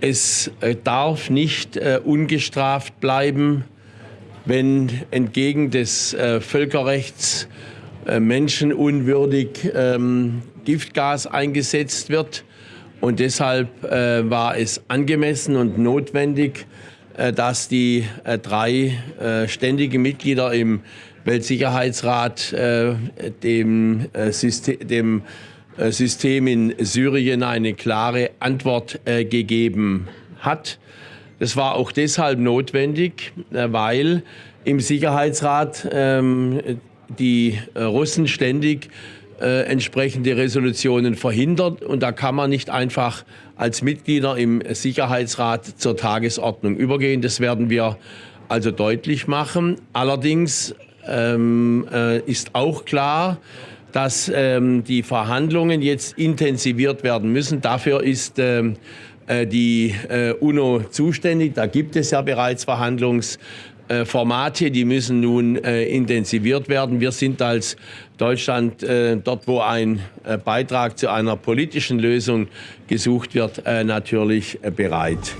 Es äh, darf nicht äh, ungestraft bleiben, wenn entgegen des äh, Völkerrechts äh, menschenunwürdig ähm, Giftgas eingesetzt wird. Und deshalb äh, war es angemessen und notwendig, äh, dass die drei ständigen Mitglieder im Weltsicherheitsrat dem, System, dem äh, System in Syrien eine klare Antwort äh, gegeben hat. Das war auch deshalb notwendig, äh, weil im Sicherheitsrat ähm, die Russen ständig entsprechende Resolutionen verhindert. Und da kann man nicht einfach als Mitglieder im Sicherheitsrat zur Tagesordnung übergehen. Das werden wir also deutlich machen. Allerdings ähm, äh, ist auch klar, dass ähm, die Verhandlungen jetzt intensiviert werden müssen. Dafür ist ähm, äh, die äh, UNO zuständig. Da gibt es ja bereits Verhandlungsformate, äh, die müssen nun äh, intensiviert werden. Wir sind als Deutschland äh, dort, wo ein äh, Beitrag zu einer politischen Lösung gesucht wird, natürlich bereit.